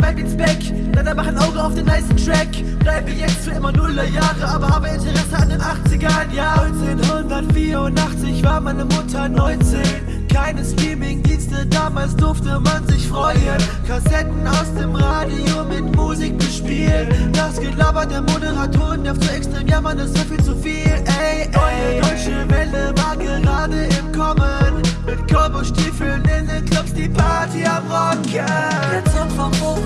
Zeit ins Back Leider mach ein Auge auf den nice Track. Bleibe jetzt für immer Nuller Jahre Aber habe Interesse an den 80ern, ja 1984 war meine Mutter 19 keine Streaming-Dienste, damals durfte man sich freuen. Kassetten aus dem Radio mit Musik bespielen. Das Gelaber der Moderatoren nervt so extrem, ja man, ist so viel zu viel. Ey, ey, deutsche Welle war gerade im Kommen. Mit Cowboy-Stiefeln in den Clubs, die Party am Rocken. Der Song vom Buch